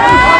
Yeah.